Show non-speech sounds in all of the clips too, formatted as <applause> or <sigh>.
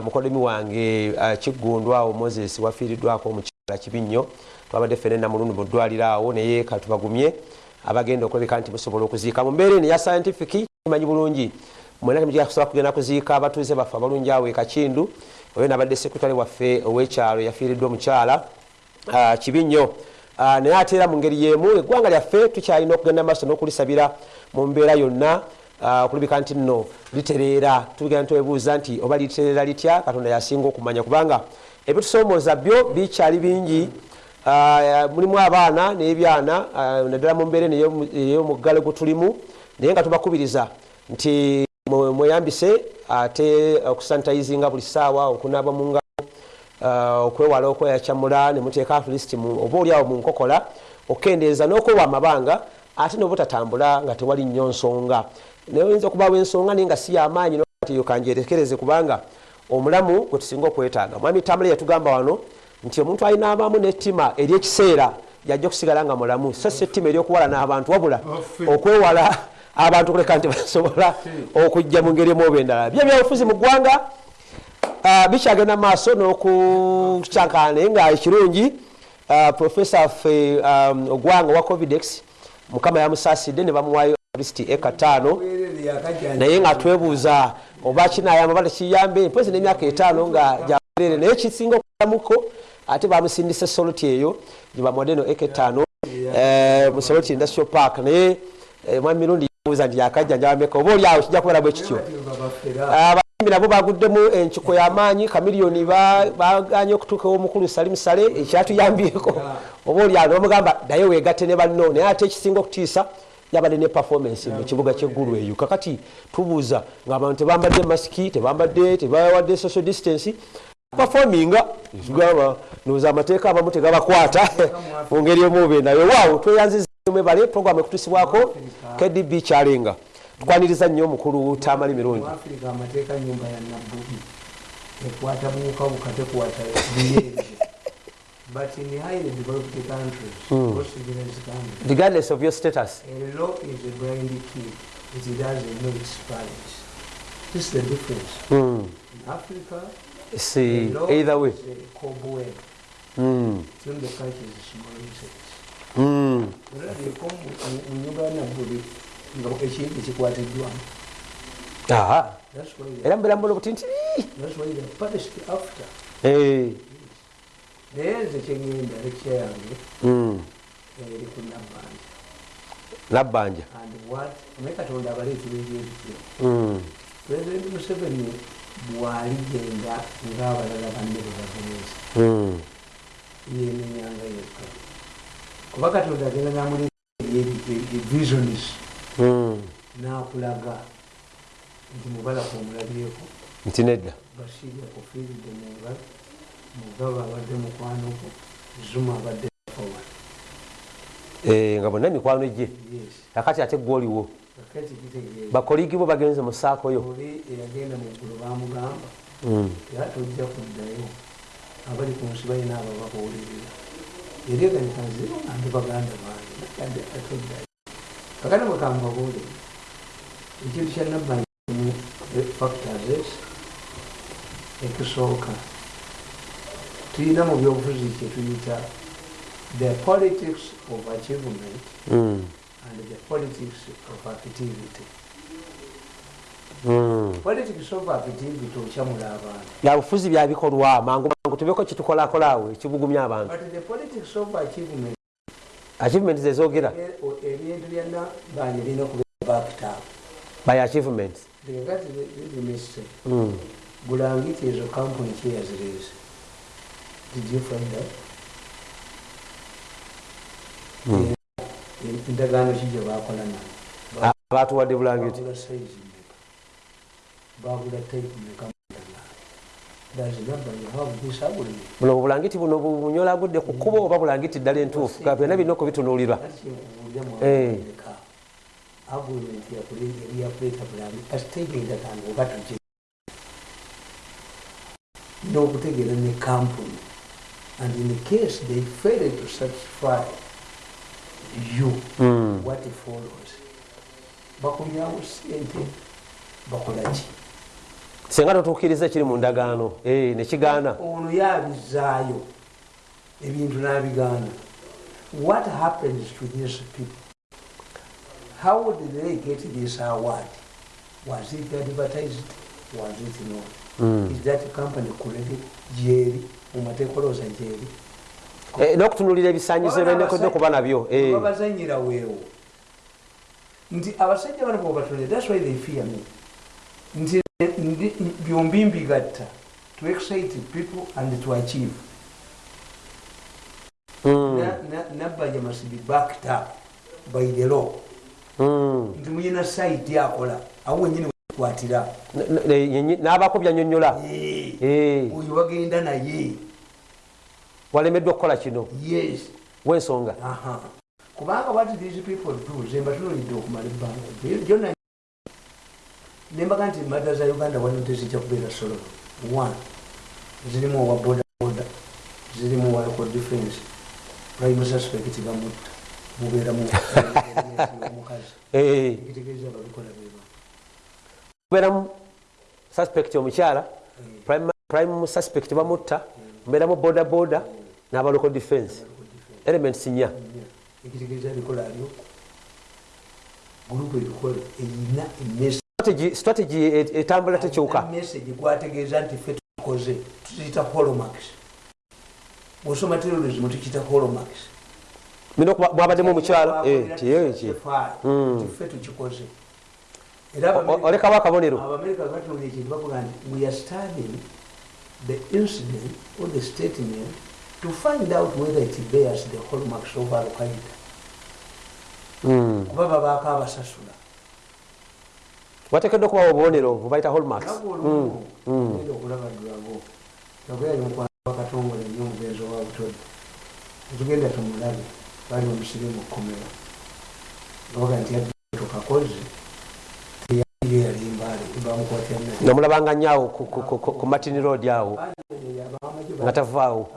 mukodemi wange uh, kiggundwa awo moses wafiiriddwako omukyala kibi nnyo. Twabadde ffene namulundu mu ddwaliro awo naye katubagumye abagenda okulabika nti musobola okuziika. Mu mbeera eno ya scientific imanyi bulungi. Mwena temugisobola kugenda kuziika abatuuze baffe abalungi awo ekakindu oyo nabadde sekretary waffe ow'ekyalo yafiiriddwa omukyala. Uh, kibi nnyo. Uh, naye ate era mu ngeri y'emu eggwanga lyaffe tukyalina okugenda maaso n'okulisabira mu mbeera yonna okulabika nti nno litereera. Tugenda twebuuza nti oba litereera litya? Katonda yasinga okumanya kubanga ebitusoomooza byo bikyali bingi. Uh, mulimu abaana n'ebyana uh, naddala mu mbeera ey'omuggalo gwe tulimu naye nga tubakubiriza nti mweyambise ate okusanitizinga buli ssaawa okunaaba mu ngalo okwewala okweyakyamula nemuteeka atleast oba oliawo mu nkokola okukendeeza n'okwewa amabanga ate nobutatambula nga tewali nnyo nsonga naye oyinza okubaawo ensonga naye nga si yamaanyi ntiyo kanjerekereze kubanga omulamu gwe tusinga okwetaaga. Mwami tambula yatugamba wano nti omuntu alina abamu nettima eryekiseera yajja okusigala nga mulamu. So si ettima eryokuwala n'abantu wabula okwewala abantu kuleka nti basobola okujja mu ngeri emuoba endala. Byo byabufuzi mu ggwanga bikyagenda maaso n'okukyankana naye nga ekirungi profesa ffe ogwanga wa covidex mukama yamusaasidde ne bamuwayo kristi eka taano naye nga twebuuza oba kinayamba oba tekiyambe mpozi n'emyaka etaano nga gyawerere naye kisinga okulamuko ate bamusindisa soloti eyo gyebamuwadde no eka etaano. Mu soloti industrial park. Naye mwami mirundi yabuuza nti yakajjanjabameka oba oli awo kijja kubeera bwe kityo? Abayimbi nabo baguddemu enkiko y'amaanyi kamiliyoni baganye okutuukawo omukulu salimu sale ekyatuyambyeko. Oba oli awo bamugamba naye weegatte ne banno. Naye ate ekisinga okutiisa yabadde ne performance mu kibuga kyeggulu eyo. Kakati tubuuza ngaabantu tebambadde masiki tebambadde tebawadde social distance performinga tugamba noza amateeka abamu tegabakwata mu ngeri emuobe naye waawo tweyanziza mwebale program ekutusibwako kdb kyalenga tukwaniriza nnyo omukulu tamali nabbubi ekwata buwukabuka tekwata biyenge but in highly developed countries Mm. most civilized countries regardless of your status a law is a blind kid it doesn't know its parents this is the difference mm. in africa see the law either way is a cobweb mm. some the countries is small insects Mm. ya nabbubi nga ekintu kikwatiddwamu Aha. era mubeera mbona obutintiri that's why the punished after Eh. Naye nze kyengenda lekya yange Mm. eri ku nabbanja. Nabbanja. Naye katonda abaleetera ebintu byo Mm. pulezidenti museveni bwaligenda ngaabalala banne bwebageneza Mm. yemenyanga yekka kuba katonda agenda namuleeta visionis Mm. nakulaga nti mubalafu omulabyeko nti nedda. basiirya kufiiridde munga mugaba abadde mukwanoko zuma abadde forward Eh, nga bonna mikwano gye. Yes. Akati ate gwoliwo kakati kitegeeza bakoligi bo bagenze mu saakoyo oli eyagenda mu ggulu bamugamba Mm. era tojja kuddayo. Abali ku nsi balina abababuulirira. Ereganikazi andi baganda bange nakadde atoddayo kakati bwekambabuulire ekintu kya nabbanyimu factors ekisooka tulina mu byobufuzi kyetuyita the politics of achievement Mm. and the politics of activity. Mm. of activity okyamula abantu. Byabufuzi byabikolwa mangu mangu tubeko kitukolakolawo ekibugumya abantu. Of achievement achievement zezogera e- o- ebintu byonna banje birina backed by Mm. bulangiti ezo kampuni kyeyazireese did you find out? Endagaano ki gye bakola nayo batuwadde bulangiti buno obulangiti buno bunyola gudde ku kkubo oba bulangiti ddala entuufu. Byonna birina okubitunuulirwa Eh. agreement yakuleeta bulangi kasitege endagaano oba tuki n'okutegeera ne kampuni and in case they fail to satisfy you. Mm. what follows bakulyawo sente bakolaki singa totuukiriza ekiri mu ndagaano Eh, nekigaana ono yabizaayo ebintu n'abigaana what happens to these people? How did they get this award? Was it advertised? Was it not? Mm. is that company kurege gyeri mumatekoloza gyeri Eh, n'okutunulira ebisaanyizo byenekodde kuba nabyo Eh. babazanyira weewo nti abasajja bano bwebatonde thats why they fear me nti byombi mbigatta to excite people and to achieve. Na- na- nabbanja must be backed up by the law Mm. nti muyina saiti akola awo wenyini yenyi- n'abaako byanyonnyola oyo bagenda naye. Walemeddwa okukola kino? Yes. Wensonga. Kubanga what these people do zemba tunulidde okumala ebbanga. Gyonna nembaga nti mada za uganda waliwo tezijja kubeera solono one zirimu owa boda boda zirimu owa local defense. Prime suspect bamutta mubeeramu omukazi <laughs> ekitegeeza babikola beba mubeeramu suspect omukyala prime- prime suspect bamutta mubeeramu boda boda n'abalocal defense elements nya ekitegeeza bikola alyo gurupu ebikola eyina emesi Strategy- et- etambula tekyuka. gwategeeza nti fe tukoze tukiyita holomax. Bwosoma terrorism tukiyita holomax. Bino mwabaddemu omukyala eh, tiyeki Mm. fe tukikoze olekawo akabonero abamerika batunula ekintu bavuga nti we are studying the incident or the statement to find out whether it bears the holomax of alqaida kuba babaako abasasula. Wateekeddwa okubawa obubonero bubayita hallmarks. Nago Mm. olumu Mm. ogenda okulaba drago yagoyali mukwano wakatongole nnyo omugenzi wa butodi netugenda tumulabe bali omusiri mu kkomero ngabaga nti bamukwatira nomulabanga nnyo awo ku- martin road awo nga tavaawo.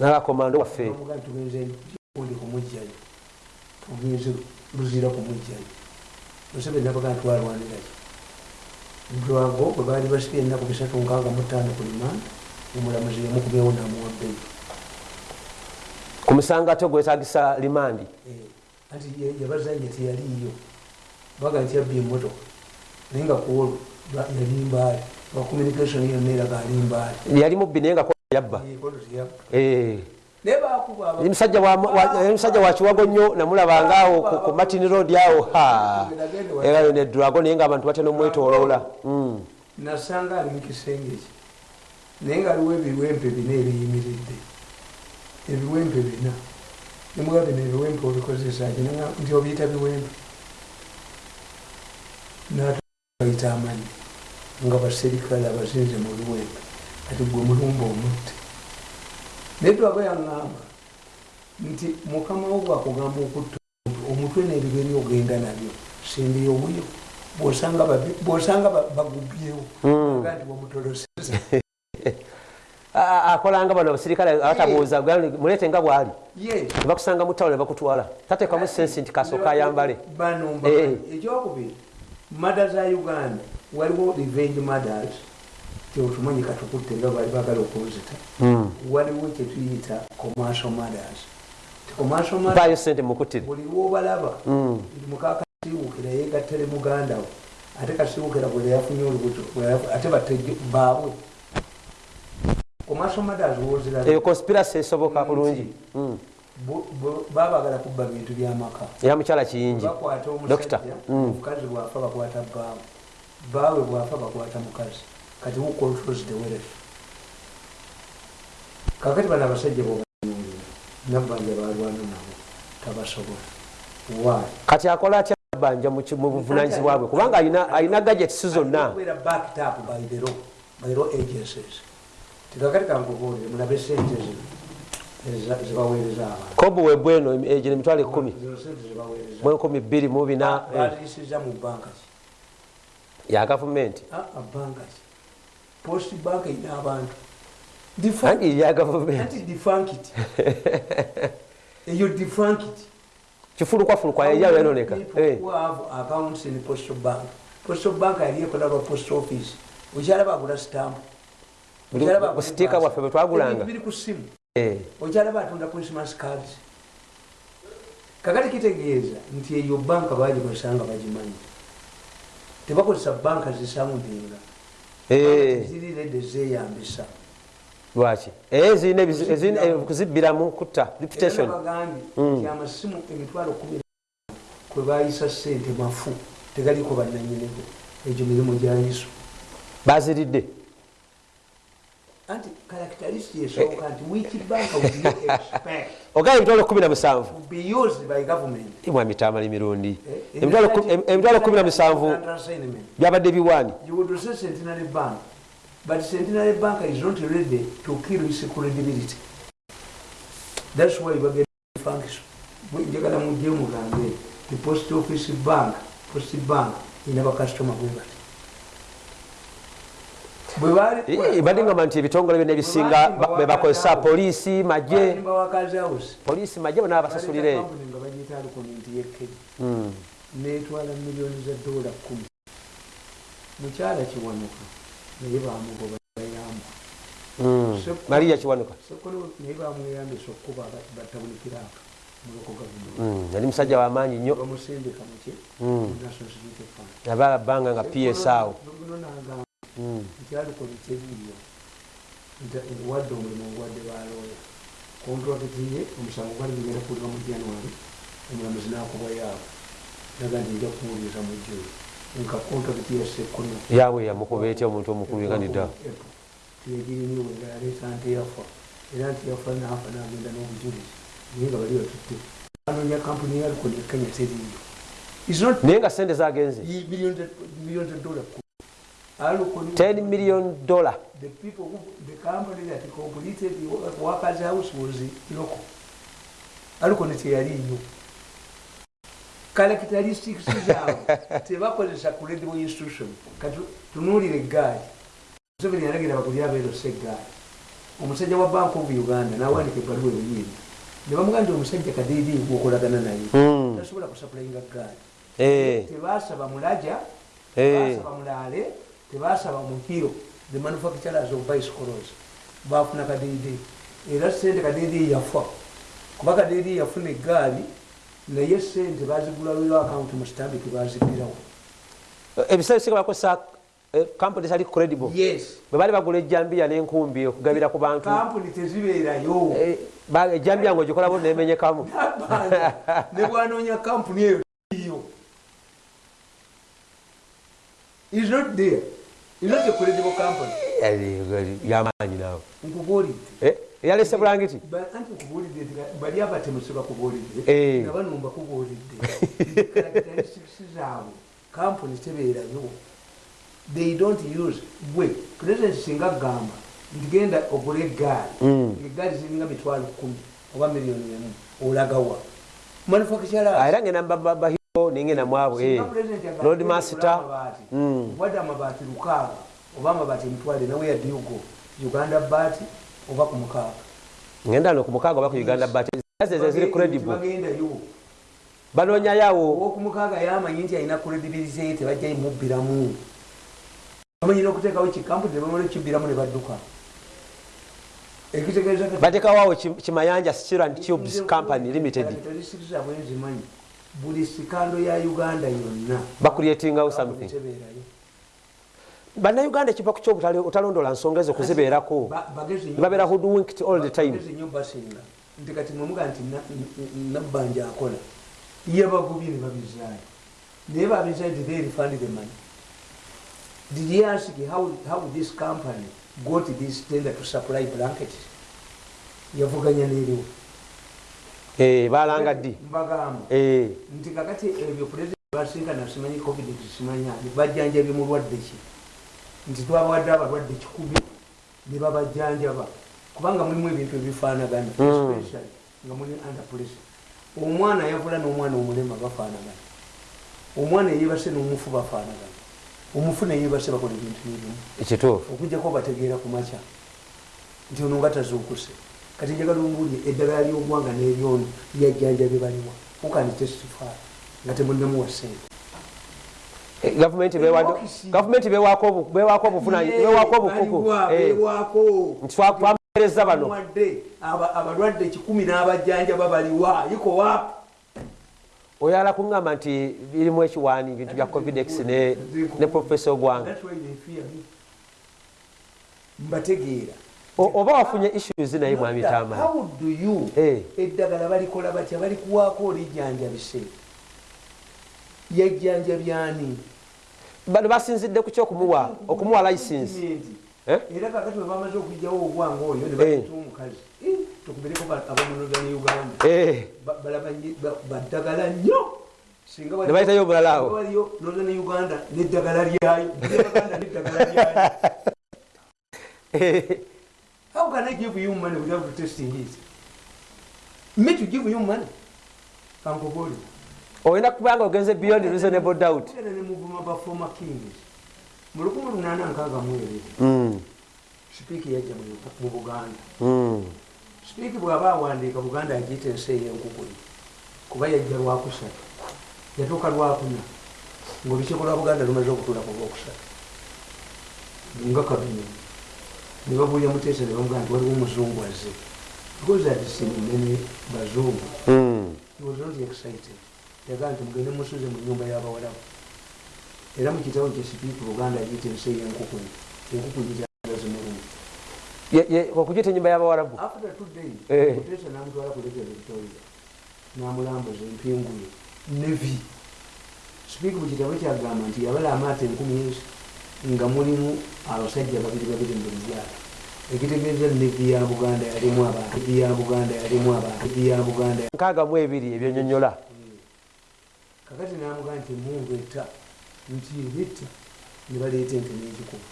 N'abakomando waffe. Tugenze luzira kumugjayo museveni nabaga nti walwaniraki drago bwe baali basika ennaku bisatu nkaaga mutaano ku limanda omulamuzi yamukubyeo namuwabbeyi ku misango ate gwetagisa limandi anti ye- yabazanye teyaliyo baga nti yabba emotoka naye nga kuolwo yalimbaale ba communication yonna eraga alimbaale yali mubbi naye nga yabba. Eh. Yali musajja wa- wa- yali musajja wa kiwago nnyo namulabanga awo ku- martin road awo. Ha. Eyo ne drago naye nga abantu batya nomwetoloola Mm. nasanga ali mukisenge kye naye nga aliwo ebiwempe bina ebiyimiridde. Ebiwempe bina. Nemuga bino ebiwempe obikozesa ki? Nti obiyita biwempe natabayita amanyi nga baserikale abazinze mu biwempe ati gwe mulumba omutte naye twaba yaŋŋamba nti mukama wo bwakugamba okutta omuntu, omutwe n'ebigeri ogenda nabyo simbiyo buyo bwosanga bagubyewo. Aga nti wamutoloseza <laughs> A- a- akolanga bano abasirikale abatabuuza mulete nga bwali? Nebakusanga mu tawula nebakutuwala tateekamu sensi nti kasooka ayambale. mba- Eh. ekyokubiri mada za uganda waliwo revenge mothers teotumanyi katukutte nga bali bagala okuwuzita Mm. waliwo kyetuyita commercial mothers. Ti commercial mothers mpaayo sente mukuttire buli lwobalaba ndi mukakasiwukira yegattale muganda we ate kasiwukira bwe yafunye olubuto ate baabwe. Commercial mothers woziraba eyo conspiracy esoboka bulungi. Mm. Bu- bu- babagala kubba bintu byamaka era mukyala kiyingi. Bakwata omusajja mm. omukazi bwafa bakwata baawe baawe bwafa bakwata mukazi. Kati who controls the wealth? Kakati bano abasajja bobanyulira nabbanja balwana nabo tabasobola. Why? Kati akola atya banja mu buvunanyizibwa bwe? Kubanga alina- gadgets zonna by the law agencies. Tikakati kankubuulire mulabe sente zino abantu. Kobu webweno egyo nemitwalo ekumi zino sente zibaweereza mu enkumi bbiri mu bina eh, ya gavumenti banka ki? Post bank erina abantu. Anti ya gavumenti anti defunkit <laughs> eyo defunkit kifulukwafulukwa ejayo yanoneka have accounts in postal bank. Postal bank yali ekola lwa post office. Okyalaba agula stamp. Busitiika bwaffe bwe twagulanga. Biri ku simu Eh, okyalaba atunda christmas cards. Kakati kitegeeza nti eyo banka bagikozesa nga bagimanyi. Tebakozesa banka zisamudinga eh, ziri redde zeyambisa lwaki? Eh, kuzibbiramu kutta reputation bagambye nti amasimu emitwalo kumi kwe bayisa sente mafu tegaliko bannanyinigo egyo mirimu gyayiso baziridde anti characteristic esooka nti which bank would you <laughs> expect ogaba emitwalo kumi na musanvu. To be used by government. Mwamitamali mirundi Eh, emitwalo ku- em- emitwalo kumi na musanvu byabadde biwaani. But centenary bank is not ready to kill its credibility. That's why bagenda function njagala mujje mugambe the post office bank post bank ina bakasitoma bwe bati badingamba nti ebitongole byonna ebisinga ba- be bakozesa poliisi house. Poliisi magye bonna babasasulira eyo Company nga bagiyita alikonenti yekkeri Mm. netwala miliyoni za dola kumi mukyala kiwanuka naye bamugoba bayamba. Mm. mariya kiwanuka. Naye bamweyambisa okukuba batawulikiraka muloko gavumenti. Mm, yali musajja wamaanyi nnyo. Bamusindika muki yabaala bbanga nga ps nti aliko bikyebiriyo wadde omulimu ogwadde balooya kontrakiti ye omusango gwali gugenda kuwulira mu january omulamuzi nakubwa yaabo naga nti nja kumuwuliriza mu juli nka kontrakiti yasekkono yaabwe yamukuba etya omuntu omukulu yeganidda tiyegiriniwe nga yaleeta nti yafa era nti yafa nafa nagenda n'obujulizi naye nga bali batutte anonya kampuni yalikoni ekenya teriyo is not naye nga sente zagenze of dollars Alukoni 10 million dollar. The people who, the company that completed the wo- workers house was local alikoni teyaliyo characteristics <laughs> zaabwe tebakozesa credible institution. Kati tunuulire eggaali. Museveni yalagira bagulire abeerose eggaali. Omusajja wa bank of uganda nawandika ebbaluwa ebiyiri ne bamugaa nti omusajja kadidi gwokolagana naye. Mm. tasobola kusapulayinga gaali Eh, tebasaba mulaja eh. tebasaba mulaale tebasaba mukiro the manufacturers of bicycles bafuna kadidi era sente kadidi yafa kuba kadidi yafuna egaali naye sente bazigulawiro akawunti mu stambiki bazigirawo ebiseera bisinga bakozesa kampuni zali credible? Yes. Bwe bali bagula ejjambiya n'enkumbi okugabira ku bantu. Kampuni tezibeerayo. Eh, ejjambiya ngaogikolabo nemenyekamu. <laughs> Nabanja, ne bwanoonya kampuni eyo. Is not there is not a credible company yamaanyi naawe nkubuulidde Eh, yalese bulangiti anti nkubuulidde bali abatemusi bakubuulidde Eh. nga banumba kubuulidde zaabwe kampuni tebeerayo they don't use gwe president singa gamba. Ntigenda ogula eggaali Mm. eggaali ziringa mitwalo kumi oba miliyoni emu olagawa. Manufacturers era ngenda bahiro nengenda mwabwe lord master Wadde amabaati lukaaga oba amabaati emitwale nawe yaddiugo uganda baati oba ku mukaaga. Ngenda no ku mukaaga oba ku uganda bat. Ezo ziri credible. bagendayo. Banoonyayoawo owokumukaaga yamanyi nti alina credibility ye tebajja imubbiramu bamanyira okuteekawo kikampuni nebamala kibbiramu ne badduka. Batekawoawo kimayanja stirand tubes company limited. Buli sikando ya uganda yonna. Bakuletingawo something bannayuganda ekiva ku kyobutalondola nsonga ezo kuzibeerako babeera hoodwinked all the time? basinga. Nti kati mwemuga nti nabbanja akola yabagubye ne babizaayo naye babizaayo did they refund the money. Did he ask how, how this company got this tender to supply blankets? Yavuganya n'eriwo Eh, balanga ddi? Mbagamba. Eh, nti kakati ebyo pulezidenti basinkana simanyi covid simanya bajjanjabye mulwadde ki nti twabawadde abalwadde kikumi ne babajjanjaba. Kubanga mulimu ebintu ebifaanagana Mm. especially nga muli under police omwana yavula n'omwana omulema bafaanagana. Omwana eyebase n'omufu bafaanagana. Omufu neyebase bakola ebintu ebimu. Ekituufu. Okujjako bategeera ku makya. Nti ono nga tazuukuse kati njagala ombuulye eddagala ly'ogwanga n'eryono lyajjanja bye baliwa. Ukani testify? Nga temunamuwa sente gavumenti bewaako obuvunaanyizibwa twamereza bano. Abalwadde kikumi n'abajjanjaba baliwa yikowa oyo alakuŋŋamba nti birimu ekiwaani bintu bya covidex ne profesa ogwanga mbategeera. Oba wafunye issues naye mwami tamani how do you eh. eddagala balikola batya? Balikuwaako olijjanjabise yajjanjabyani bano basinzidde ku kyokumuwa okumuwa license. Eh? Era kakati webamaze okugjawo ogwanga oyo nebaita eh. omukazi. Tukubireko abamunoza ne uganda. Eh. Baddagala nnyo. Nebayitayo omulala awo. noza ne uganda neddagala lyayo. Neddagala <laughs> lyayo. How can i give you money without testing it? Me to give you money? Kankoboliwa olina kubanga ogenze beyond reasonable doubt. Mu 1862 hmm. sipiiki yajja mu buganda. Hmm. Sipiiki bw'aba awandiika buganda agiyita ensi ey'enkukuli kuba yajja lwakusatu yatuuka lwakuna ngaolukiiko lwa buganda lumaze okutula ku lwokusatu. Nga kabine ne babuulya muteesa ne bamugaa nti waliwo omuzungu azze. Because adisini nene bazungu. Hmm. He was not excited. yagamba nti mugende musuze mu nyumba y'abawalabu era mukitabo kye sipiika oluganda agiyita ensi ey'enkukuni enkukuni gyagazi mulungi okugiyita enyumba y'abawalabu after two days mutesa namutwala kuleeta victoria namulambuza empinguye nevi sipiika mukitabo kyagamba nti yabala amaato enkumi ensi nga mulimu abasajja babiri babiri mu buli lyato ekitegeeza nevi ya buganda yalimu abantu ya buganda yalimu abantu ya buganda nkaaga mu ebiri ebyonyonyola kakati namugaa nti emungu eta nti bitta nebaleeta ente n'egikuba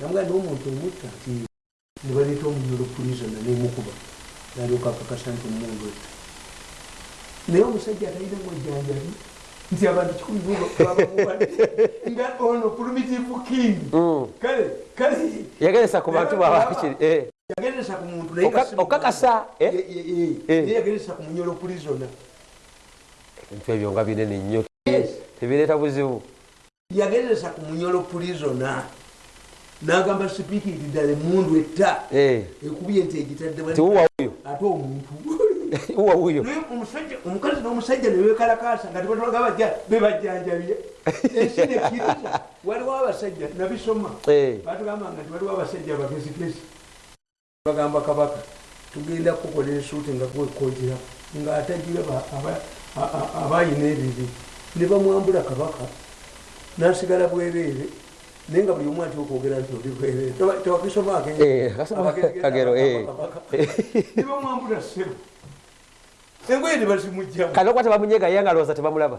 namugaa n'omuntu omutta nti nebaleeta omunyolo pulisona nemukuba. Nalyoka akakasa nti omungu eta naye omusajja atalina ng'ojjanjabi nti abantu kikumi <laughs> nga ono primitive king. Mm. Kale kale. Yageresa ku bantu babakiri eh. yageresa ku muntu naye okakasa eh? eh. yageresa ku munyolo pulisona ebintu ebyo nga binene nnyo. Tebireeta buzibu. Yagezesa ku munyolo pulizona n'agamba sipiikiri ddala emundu etta. Eh. Ekubye ente egitaddebatiwuwa wuyo ate omuntu. <laughs> Uwa wuyo omukazi n'omusajja nebekalakasa nga tebatolagabajja bebajjanjabye <laughs> ensina ekkiriza waliwo abasajja nabisoma. Eh. Batugamba nga tiwaliwo abasajja abagezigezi bagamba kabaka tugenda kukola ensuuti nga gwekojera ng'atajiraba abaayina ebiri ne bamwambula kabaka nasigala bwereere naye nga buli omu atya okwogera nti oli bwereere tewakisomaakagero eh, eh, nibamwambula eh. ssebo engoye tebazimugjamu kano kuba tebamunyega ye nga lowooza tebamulaba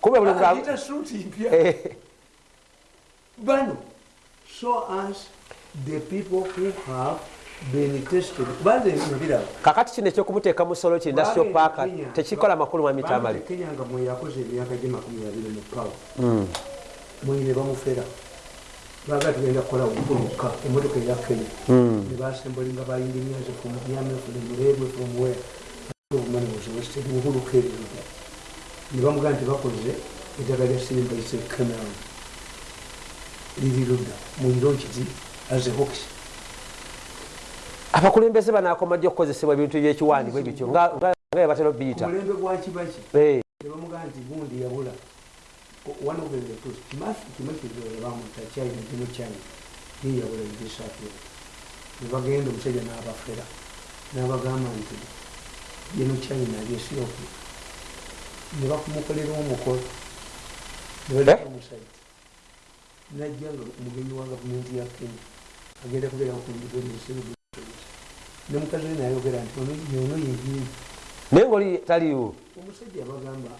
kubita suuti mpya. Bano so as the people who have kakati kino ekyokubuteeka mu solo kiri industrial paaka tekikola makulu mwami tamale kenya nga mweyakoze emyaka gye 20 mu pawa hmm. mwine bamufera. Baga tugenda kukola okukuluka emotoka eya kenya. Hmm. Nebasembolinga bayinginiaze fumuyamefulemulewe fumuwera obumanibusobusebuluka ebintu nebamugaa nti bakoze ettaka lya sirimbaise cameron liri ludda. Muyiro nkiti as a hoxi abakulembeze banakoma jja okukozesebwa ebintu ebyekiwandibwa ebityo nga ebatera obiyita mulembe gwakibaki nebamugaa nti gundi yabula one of the tools kimakizola bamuta china gino china ye yabula ebisapyo nebagenda omusajja n'abafera n'abagamba nti gino china lyesiyoku nebakumukolera omukolo nebalemusajja najja nga mugenyi wa gavumenti ya kenya agenda kubeera ku nsibugu ne mukazi we nayogera nti ono yeyiye naye ngaoli taliiwo? Omusajja bagamba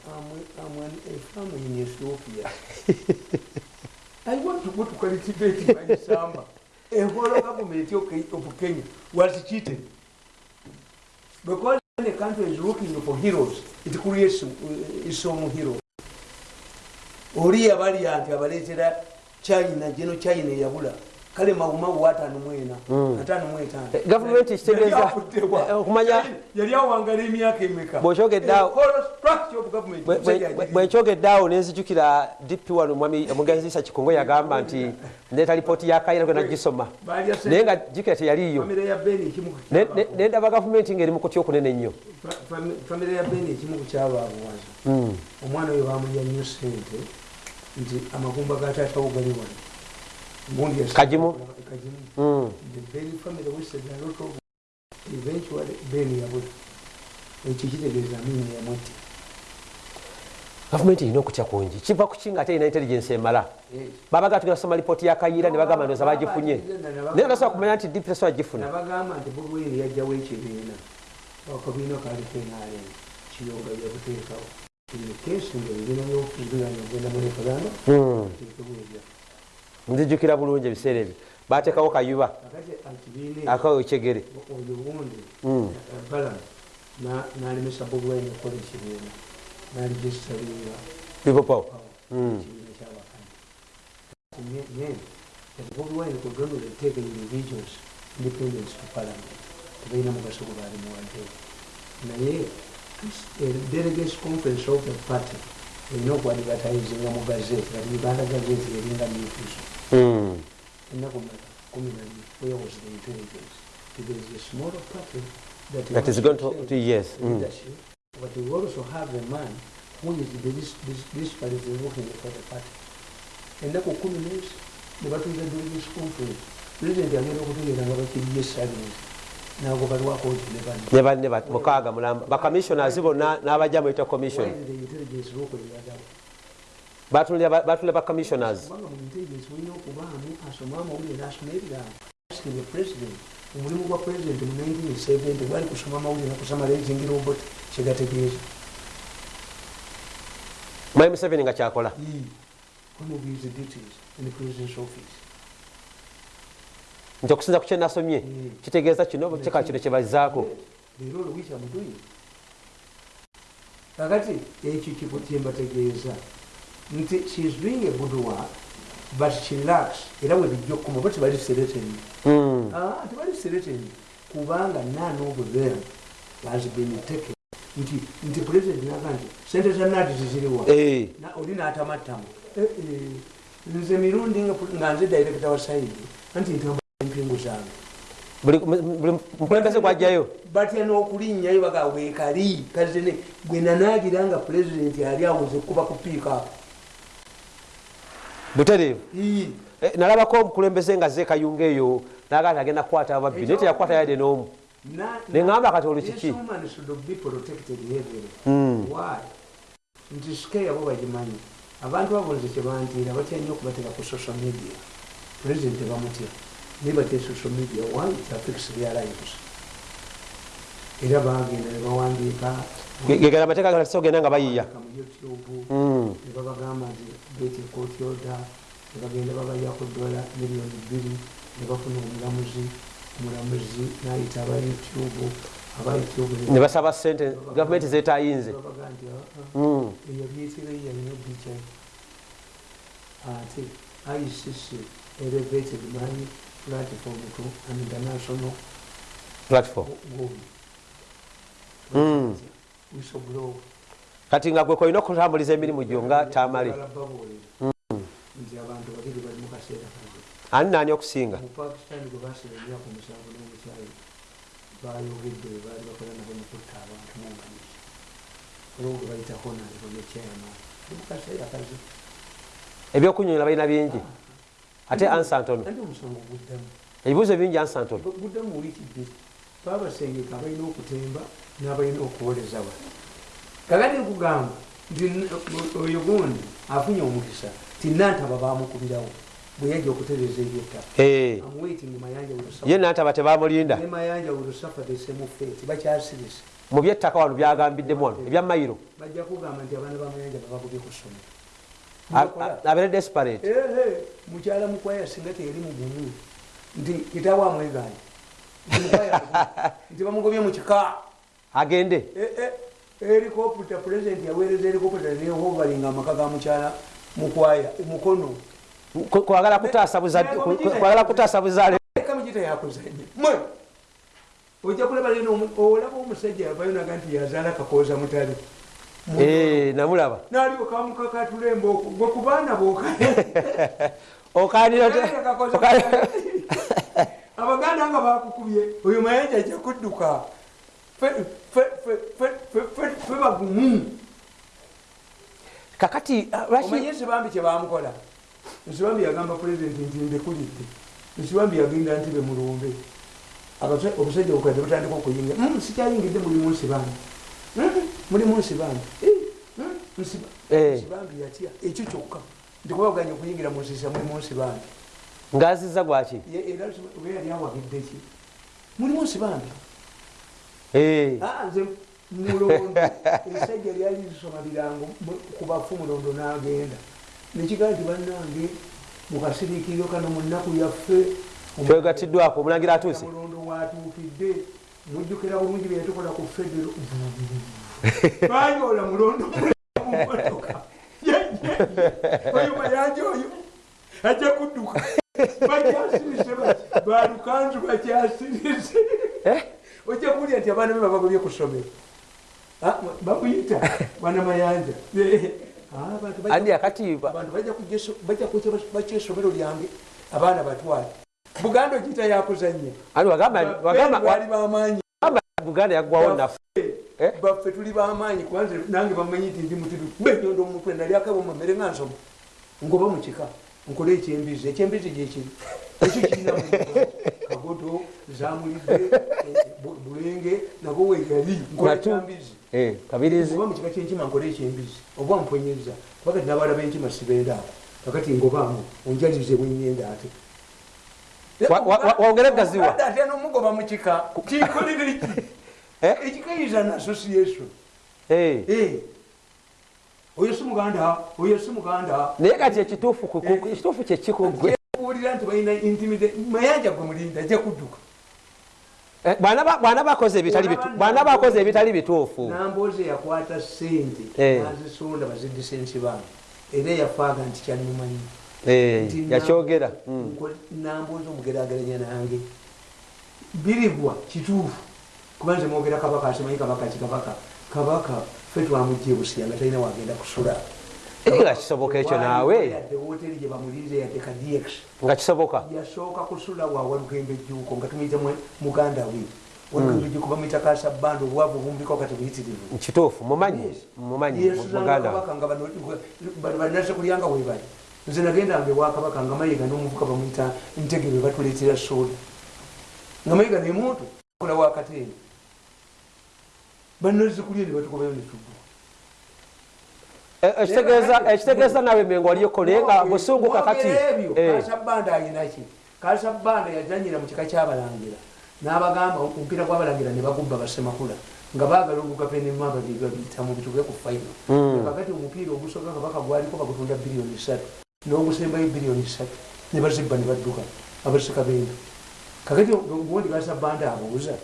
amwan efamu in ethiopia <laughs> i want to go to cultivate my samba <laughs> enkola government of kenya was cheated. Because when a country is looking for heroes it creates uh, some hero oli yabalya nti abaleetera china gino china eyabula. Kale mawumawu atano mwena. Mm. atano mwetaano Eh, gavumenti kitegeeza- eh, okumanya- Yali- awangala emyaka emeka? Bw'okyogedde- Eh, bwenkyogeddeawo nenzijukira dp wano mwami omugenziisa kikongo yagamba nti <laughs> ndeeta lipooti ya kayira gwe nagisoma. Naye nga jukira kyabaabwe. nendaba gavumenti ngeri mu kutya okunene ennyo. Fa- fami- famire ya beni ekimu ku kyabaabuwaza Mm. omwana oyo bamulya nnyo sente nti amagumba ga taatawo gali wano Kagimu? kagimu Mm. the Benny family wasted a lot of eventually Ben yabula ekyo kitegeeza mini yamutte gavumenti erina okutya kungi kiva ku ki nga ate erina intelligence emala babaga tugenda kusoma lipooti ya kayira ne bagamba ndoza bagifunye naye ndasobola kumanya nti dp tasobola gifuna nabagamba nti bobweri yajjawo ekibiina akabiina kaliko enalen kiyonga byabuteekawo kesi nga ebibiina byokuziganya ogenda mu referendum Mm. Nzijukira bulungi ebiseera ebyo. Bateekawo kayuba. Akawo ekyegere oyo wundi balan nalemesa bobweri okukola ekibiina naligisitalinga people power ekibiina kyabakanya then bobi wine could only take individuals independence to parliament. Tebalina mugaso gwe baali muwadde naye delegates conference of the party erina okuadvertisinga mu gazeti kati uganda gazeti eringa news Mm. ennaku mmeka kumi nabiri where was the intelligence is a smaller party that, That is going to- to- yes, mm. but we also have a man who is the this, this, this party working for the party ennaku kumi nezi nebatuuza delegates conference president agenda okutegeera nga bakiriye silence nago balwako nti ne bano ne banne ba- mukaaga mulamba bacommissioners bonna n'abajja muyita commission Why did the intelligence lokoleraddala batulira ba- batulira bacommissioners omulimu gwa president mu 1970 gwali kusoma amawulire nakusoma raising robot kyegategeeza mwami museveni nga kyakola? Nti okusinza ku kyenasomye kitegeeza kino kika kino kyebazaako leero olowiki amutuye kakati ekyo kibu kyembategeeza nti sheis doing a good work but she lacks era we bijja okukoma oba tebali sereteni Mm. Ah, tebali sereteni kubanga none of them has been taken. Nti nti president naga nti sente za nati ziziriwa Eh, oli n'atamattamu. Eh, eh, nze mirundi nga nze director wa saidi anti ntamba empingu zange. Buli mukulembeze gwajjayo batya n'okulinnyayo baga weekali kazene gwe nanaagira nga pulezidenti ali awoze kuba ku piika butereevu. Eh, nalabako omukulembeze nga zeekayunga eyo naga nti agenda kukwata ababbi naye teyakukwata yadde n'omu. Neŋŋamba kati olwo kiki? Mm. nti sikeya bo bagimanyi. Abantu abo nze kyebantiira batya nnyo okubatera ku social media. Pulezidenti bamutya naye batya social media one kyafix their lives. Era bagenda ne bawandiika gegera amateeka gana tisogenda nga bayiya. Mm. ne babagamba nti beti kooti oda ne bagenda babayako dola miliyoni bbiri ne bafuna omulamuzi omulamuzi nayita aba youtube aba youtube ne- ne basaba sente gavumenti zetayinze "Ah, ah, Mm. eyo byetira yalina bica ate icc elevated my platform to an international platform kati nga gwe kolina okutambuliza emirimu gyo nga tamale kano. Ani naani okusinga? Bayogedde baali bakola nabo mu kutta abantu munganiza olwo gwe bayita honalebo ne chairman. Ali mu kaseera kazi ebyokunyonyola balina bingi? Ate ansa ntono andi omusango guddamu ebibuuzo bingi ansa ntono guddamu wiiki bbiri baabasengeka abalina okutemba n'abalina okuwoleza bano kakati nkugamba nti oyo gundi afunye omukisa ti nantaba bamukubirawo bwe yajja okutereza ebyettaka ye nantaba tebamulinda? Bakyasirise mu byettaka wano byagambiddemu wano ebya mayiro? Bajja kugamba nti abaana bamayanja babakubye ku ssomero abeere desperate. Mukyala mukwaya singa teyali mugumu nti kitaawo amweganye Nti bamugobye mu kika. Agende. Helikopta pulezidenti yaweereza helikopta nehovalinga amaka ga mukyala mukwaya mukono. Kwagala kutaasa buzadde- ku- ku- kwagala kutaasa buzaale. Eka mugita yakuzanye mwe! Ojja kulaba omu- olaba omusajja yavayo naga nti yazaala kakooza mutale. Eh, namulaba. Naaliwo kamukakatulemba gwe ku baana <laughs> abaganda nga bakukubye. Oyo mayanja ajja kudduka. Fe- bagumu. Kakati lwaki omanye nsibambi kyebamukola nsibambi yagamba pulezidenti nti ndekulidde nsibambi yagenda nti bemulumbe obusajja bukadde butandika okuyinga "Mm, sikyayingidde mulimu nsibambi. Mm, mulimu nsibambi. Eh, mm, Nsiba- Eh. nsibambi yatya. Ekyo kyokka. Ndikubaganya okuyingira mu nsiisa mulimu nsibambi ngaaziza gwaki yali awagidde ki mulimu nsibambi Eh, Ah, nze mulondo <laughs> esajja lyali lisoma birango mu- ku bafu mulondo n'agenda. Nekigaa nti bannange mukasiriikiriro kano mu nnaku yaffe. Twegatiddwako omulangira atuuse. Mulondo watuukidde mujjukira bulungi byetukola ku federo. <laughs> Banyola mulondo mumotoka <laughs> oyo mayanja oyo. Ajja kudduka bakyasirise balukanzu bakyasirise Eh? ojja kuwulira nti abaana be babagobye ku ssomero Ah, bakuyita bana mayanja Ah, abantu bajja- essomero lyange abaana batwale buganda ogiyita yakuzanya bamaanyi wagamba buganda yaggwawo naffe Eh? baffe tuli bamaanyi kubanze nange bamanyi nti ndi mutiru benyondo omutwe nalyakabo mamere nga nsoma ngoba mukika nkole ekyembizi ekyembizi gyekiri ekyo kirina kagoto zamulidde bu- bulenge nago weyali nkole Matu. ekyambizi Eh, kabirizi. Oba mukika kyenkima nkole ekyembizi oba mponyeza pakati nabala benkima sibeera awo. Kakati ngobaamu onjalize bwenyenda ate. Wongere gaziwa. Ate nomugoba mukika kinkolere ki? <laughs> Eh? ekikayiza na association. Eh. Oyo si muganda oyo si muganda. Naye kati ekituufu ku- ekituufu kyekikugwe kuwulira nti balina intimida mayanja gwe mulinda ajja kudduka. Bwana bakoze ebitali bitu- bwana bakoze ebitali bituufu. Namboze yakwata sente Eh. nazisonda bazidisensi bange era yafaaga nti kyalimumanyi Eh, Nti yakyogera. Nambo- Mm. nko- namboze omugerageranya nange. Birigwa kituufu. Kuba nze mwogera kabaka asimanyi kabaka kikabaka kabaka fe twamugye busiya nga talina wagenda kusula. Eh, nga kisoboka ekyo naawe? yadde ka dx nga kisoboka? Yasooka kusula wawalugembe ejjuuko nga tumuyita muganda we. Walugembe ejjuuko bamuyita kasabanda obwavu bumbiko kati buyitirivu kituufu mumanyi mumanyi muganda we. kabaka nga bano banase kulyanga webali nze nagendanga ewakabaka nga mayiga n'omuvuka bamuyita ntegebe batuleetera soda. Nga mayiga nemuntu kola wakateeni banazikulya ne batukobayo netugwa Eh, ekitegeeza ekitegeeza nawe mengo waliyoko naye nga busungu kakati ebyo. Eh, kasabanda ayinaki kasabanda yazanyira mu kika kyabalangira. N'abagamba omupiira gwabalangira ne bagubba basemakula nga baagala olugapendema babiyitamu bitube ku faino Mm. kakati omupiira ogusoka kabaka gwaliko bagutunda biliyoni satu n'ogusembayo biliyoni satu. Ne bazibba ne badduka abasika bendo kakati ubundi kasabanda abuuza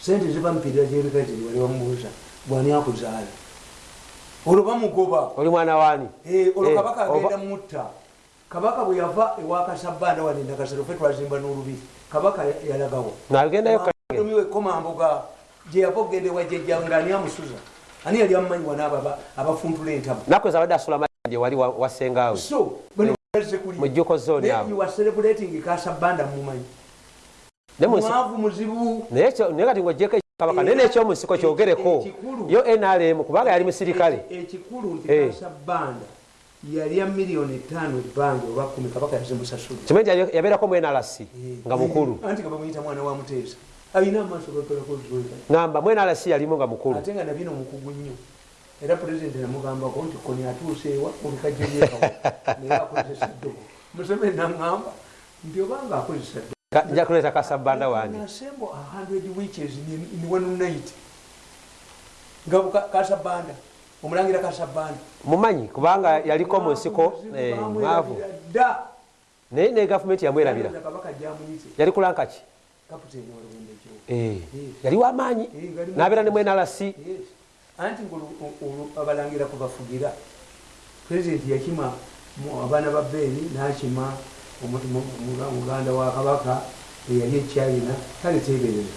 sente ziba mupiira gyebikazi wali bamubuuza bwani akuzaala olwo bamugoba. Oli mwana waani? Eh, olwo Eh, kabaka agenda mutta. Kabaka bwe yava ewakasabanda wanenda kasero fe twazimba n'olubiri kabaka ya- yalagawo. Nagendayo kange omiwe komamboga gye yava okugenda ewajjajja nga ani amusuza. Ani yali amumanyiwa n'abo abafuntula entama nakweza abadde asula mayanje wali wa- wasengaawe so bano bazze kulya. mu jjuko zooni awo. you are celebrating kasabanda mumanyi Ne mu nsi- mwavu muzibu naye kati ngaogyeko ekikabaka naye nekyomunsiko kyogereko Ekikulu. yo nrm kubanga yali musirikale. Eki- ekikulu nti Eh. kasabanda yalya miliyoni etaano ebbanga oba kumi kabaka yazimusasula kimanyi nti yabeerako mu nrc nga mukulu. anti nga bamuyita mwana wa muteesa. Alina amaaso gakolako ngamba mu nrc yalimu nga mukulu. Ate nga nabino mukugu nnyo. Era pulezidenti namugambako nti koni atuuseewa olukajjeyekawo <laughs> naye akozesa ddogo museveni naŋŋamba nti obanga akozesa nja kuleeta kasabanda wange nga kasabanda omulangira kasabanda mumanyi kubanga yaliko mu nsiko eh, mwavu dda naye ne gavumenti yamwerabira. Yali kulankaki Eh, yali wamaanyi nabeera ne Yes. anti abalangira kubafugira. Pulezidenti yakima abaana ba beeni nakima muganda wa kabaka eyali ekyayina kale teberera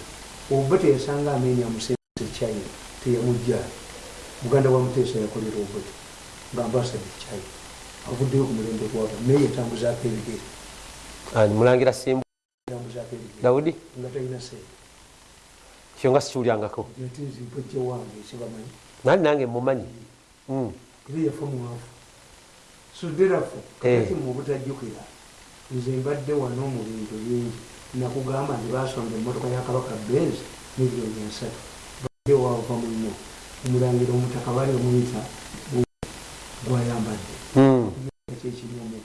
oba teyasanga amenya musente ekyayina teyamujja. Muganda wa muteesa yakolera obuti nga mbasaba ekyayina avuddeyo ku mulembe gwaba naye yatambuzaako ebigere mulangira simbu? Dawudi? Nga talina sente. Kyo nga sikiwulyangako. Ate nzimpajja wange ekibamanyi nani nange mumanyi Mm. era yafa mwavu suderafu Eh. kakati mu butajjukira nze mbadde wano mu bintu bingi. Nakugamba nti basonda emmotoka ya kabaka benz miliyoni asatu. Badde wava muno. Omulangira omutaka bali omuyita gwayambadde. Mm. ekyekinyomu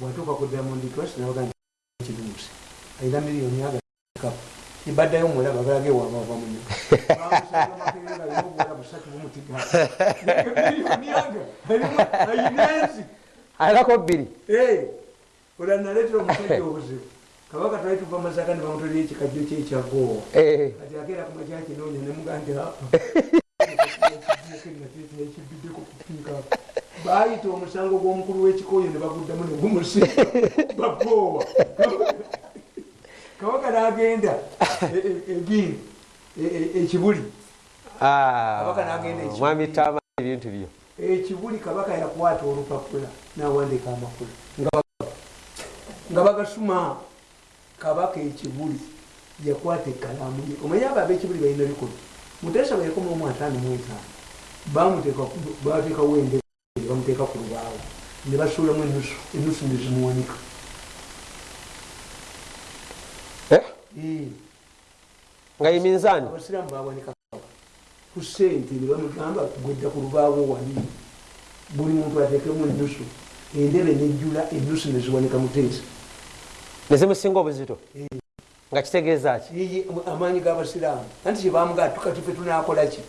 bwatuuka ku diamond trust nabaga kiruusi ayina miliyoni agakapu ibaddayo mulaba balage wabava muno. <laughs> <laughs> Ayinensi alinako bbiri olanaleetera <laughs> omusajja obuzibu kabaka twali tuva masaka ne bamutolera ekikajjo kyekyagoowa Eh. kati akeera ku makyakinoonya nemugandi ekibiddeko kupiika baayita omusango gw'omukulu w'ekikooyo ne baguddamu ne gumusi bagoowa kabaka n'agenda egindi ekibuli Kabaka n'agenda ekibuli. mwami tama ebintu byo ekibuli kabaka yakwata olupapula nawandika amakulu nga ba- nga bagasuma kabaka ekibuli yakwata ekalamu ye. Omanye abo abekibuli balina bikulu muteesa bweyakoma omu ataano mu etaano bateekawo ende bamuteeka ku lubaawo ne basuulamu enusu enusu nezimuwanika Eh, nga ye minzaani? Abasiraamu bawanika ku sente ne bamugamba gwedda ku lubaawo wali. Buli muntu ateekemu enusu endebe nejjula enusu neziwanika muteesa nezimusinga obuzito Eh. nga kitegeeza ki? Yeye amaanyi g'abasiraamu anti kyebamugaa tukatife tunakolaki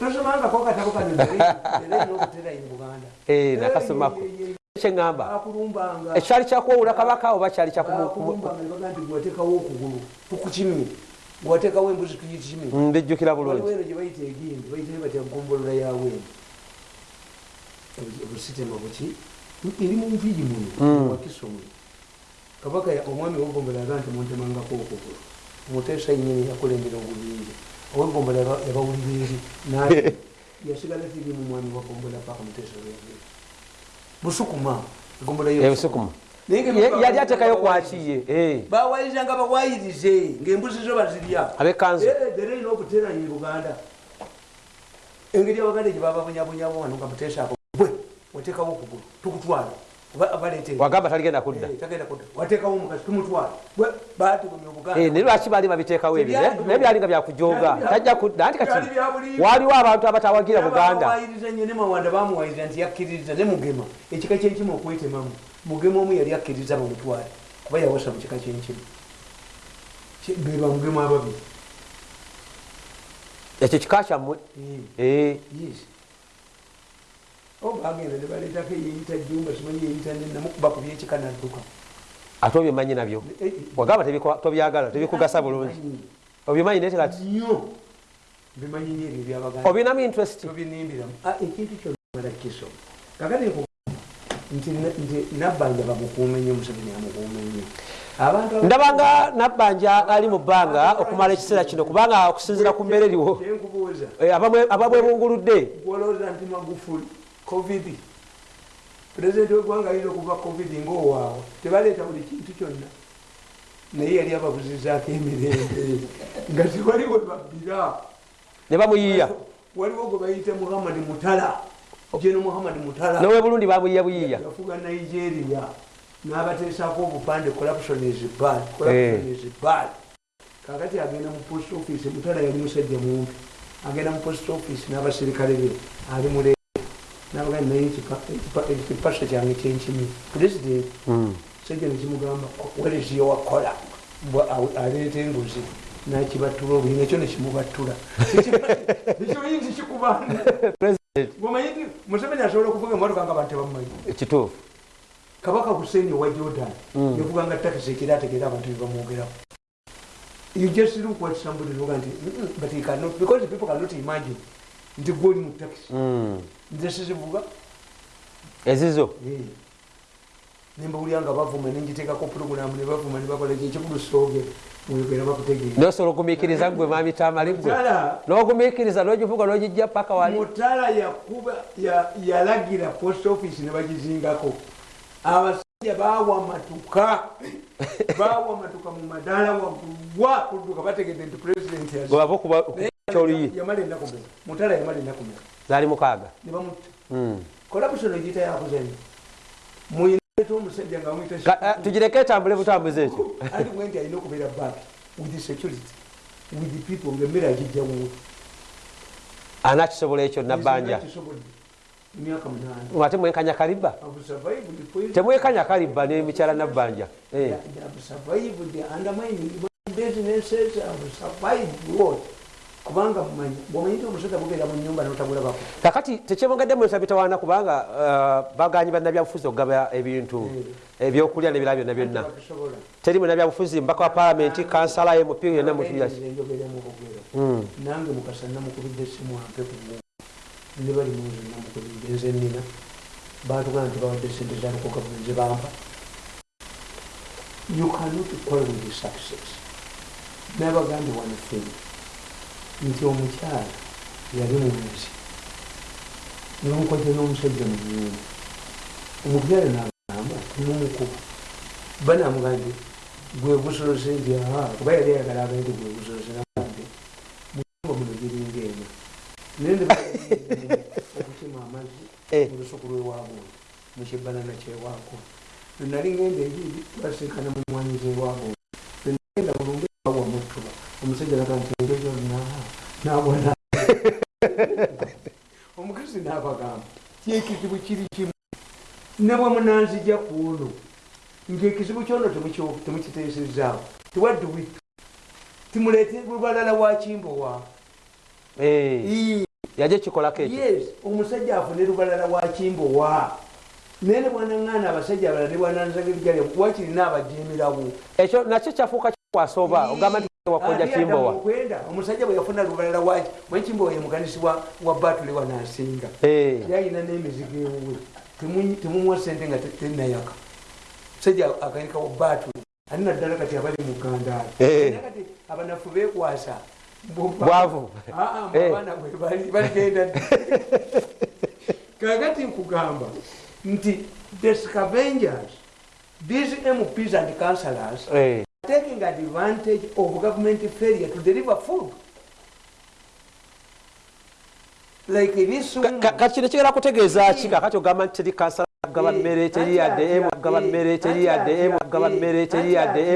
tosomangako katabo kano n'okuterayi mu buganda. Eh, nakasomako. kyeŋŋamba ekyali kyakuwawula kabaka oba kyali gwateekawo okugulu tukukimye gwateekawo embuzi tuyikimye mbijjukira bulungi. Waliwo eno gye bayita egindi bayitayo batya gombolola yaweno obusitema buki eri mu nviiri muno Mm. wakisomo kabaka omwami wegombola aga nti muntemangako okugulu muteesa nyini yakulembera obubingi owegombola yaba- yabawulira eri naye <laughs> yasigala tiri mu mwami wagombola paka muteesa lweyagenda busukuma egombola ebusukuma nga yali atekayo kwakiye eh. bawayiriza nga bawayirize ngaembuzi zo bazirya. Abekanzu wagamba taligenda kudda tagenda kudda wateekawo omukazi tumutwala bwe baatugumya Eh, obuganda naye lwaki baali babiteekawo ebyo naye byali nga byakujoga tajja kudda anti kati waliwo abantu abatawagira buganda bamuwayiriza nti yakkiriza ne mugema ekika kyenkimu okwetemamu mugema omu yali akkiriza bamutwale kuba yawasa mu kika kyenkimu Ki- be bamugema ababiri ekyo kika kyammwe Eh. Eh, yes obagenda nebaleetako eyeyita jumba simanyi yeyita nenamukuba ku byekika nadduka ate obyomanyi nabyo? Eh, eh, wagamba tebikwa- tobyagala tebikugasa bulungi. Bimanyi obimanyi naye tekati nnyo. Bimanyi nyo ebyo byabaganda obinamu interest? Tobinimbiramu Ah, ekintu kyomala kiso kakati nti nabbanja bamukuume nnyo museveni amukuume nnyo ndabanga nabbanja ali mu bbanga okumala ekiseera kino kubanga okusinziira ku mbeera eriwo. Kyenkubuuza. Eh, abamwe- ababwebunguludde. Gwolowooza nti magufuli covid. Pulezidenti wegwanga ayinza okuva covid ngaowaawe tebaleeta buli kintu kyonna. Naye yali ababuzizaako emirembe. <laughs> Nga tewali we babbira. Ne bamuyiiya. Waliwo gwe bayita muhammad mutala. Jeno muhammad mutala. Nowe burundi bamuyiiya buyiiya. Yafuga nigeria. N'abateesako obupande corruption is bad corruption Eh. is bad. Kakati agenda mu post office mutala yali musajja mumpi agenda mu post office n'abaserikale be ali nabaga naye ekipasa kyange kyenkimi president Mm. sajja nekimugamba waleziyo wakola aleeta enguzi nakibattula obuyinga ekyo nekimubattula ekyo yinzi kikubanda President, omanyi nti museveni asobola okuvuga emotoka nga abantu tebamumanyi kituufu kabaka hussein owa jordan Mm. yavuganga takisi ekira ategeera abantu bebamwogerako you just look what somebody look mm, but he cannot because people cannot imagine nti gwoli mu takisi. Mm. Nze sizivuga. Ezizo? Nembawulira nga bavuma nengitekako puroguramu nebavuma nebakola ekikulu bakutegeera nosobola ogumiikiriza gwe mami tamali gwe? N'ogumiikiriza n'ogivuga n'ogijja paka wali? Mutala yakuba ya- yalagira post office ne bagizingako. Abasajja bawa matuka <laughs> bawa matuka mu madaala waguwa kudduka bategedde nti president yamala ennaku mutala yamala ennaku mmeka zaali mukaaga Mm. kolabusono egiyita yakuzanya muyineta omusajja nga Ka- eh, tugireke etambule butambuzi ekyo andi bwe nti alina okubeera back with security with people ngaemmere agijja wuwe anakisobola ekyo nabbanja ate mwenkanya kaliba. Temwekanya kaliba nemikyala nabbanja. I've survived what? Kubanga bwomanyi nti omusajja gubeera mu nyumba notabulabako kakati tekyebongadde mwesa bitawaana kubanga uh, baganyi bannabyabufuzi okugaba ebintu ebyokulya nebirala byonna. byonna teri munabyabufuzi mbaka wa palamenti kansala mp yonna Mm. nange mukasa namukubidde essimu ampe ku ne bali muzi namukubidde nze nina. Batugana nti bawadde sente zaluko gavumenti zebampa you cannot call with success. Nabagambye one thing nti omukyala yali munsi nomukoze n'omusajja mu nyumba omukyala nagamba timumukuba banamugambye gwe busolose nti aa kuba yali ayagala abaenti gwe busolose namugambye muyumba muno giringa eno naye okukima amazzi mu lusuku lwewaabwe mukibbanana kyewaako nali ngenda ebiri twasinkana mumwanyiza ewaabwe nagenda bulungi awa mutuba omusajja laga nti engezo na nabona <laughs> omukazi nabagamba kyekizibu kiri kimu? Ne bwe munanzija kuno ngaekizibu kyono temukiteesezaawo tewadduwitu timuleete lubalala wa? Kimbowa Eh, yaje kikolako ekyo. Yes omusajja afune lubalala wa? Kimbowa naye ne bwanaŋŋaana abasajja abalala ne bwananzagirigale wakirina abajemerawo ekyo nakyo kyafuuka kikwasa oba? Ogamba nti Ate Adamu kimbowa omusajja bwe yafuna lubalala waki mwe kimbowa ye muganisi wa batule wanaasinga Eh, yalina n'emizigo ewuwe Temu- temumuwa sente nga te- tenayaka musajja akanika wa batule ali naddala kati abali mu gandaala Eh. Kati abanafu beekwasa Bo- Bwavu. Ah, ah, Eh. abaana bwe bali- baligenda <laughs> kakati nkugamba nti the scavengers these mps and councillors eh. Taking advantage of government failure to deliver food. Like this Ka- ka- kati kino kigera kutegeeza ki? Kakati ogamba nti teri kansala kugaba mmere teri emu kugaba mmere teri emu kugaba mmere teri yadde